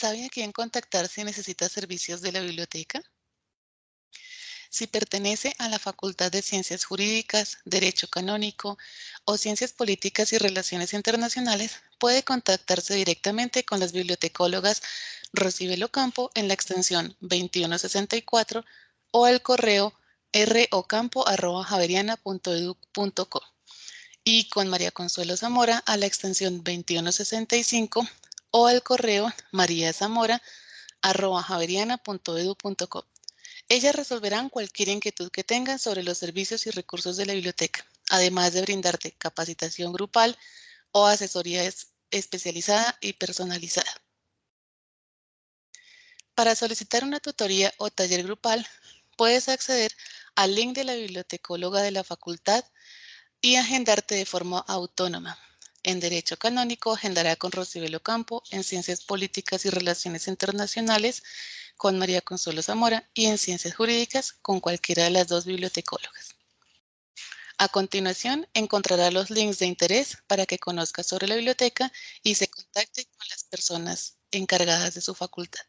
¿Sabe a quién contactar si necesita servicios de la biblioteca? Si pertenece a la Facultad de Ciencias Jurídicas, Derecho Canónico o Ciencias Políticas y Relaciones Internacionales, puede contactarse directamente con las bibliotecólogas Rosibel Ocampo en la extensión 2164 o al correo rocampo.javeriana.edu.co y con María Consuelo Zamora a la extensión 2165 o al correo mariazamora.javeriana.edu.co. Ellas resolverán cualquier inquietud que tengan sobre los servicios y recursos de la biblioteca, además de brindarte capacitación grupal o asesoría especializada y personalizada. Para solicitar una tutoría o taller grupal, puedes acceder al link de la bibliotecóloga de la facultad y agendarte de forma autónoma. En Derecho Canónico agendará con Rosibel Campo, en Ciencias Políticas y Relaciones Internacionales con María Consuelo Zamora y en Ciencias Jurídicas con cualquiera de las dos bibliotecólogas. A continuación, encontrará los links de interés para que conozca sobre la biblioteca y se contacte con las personas encargadas de su facultad.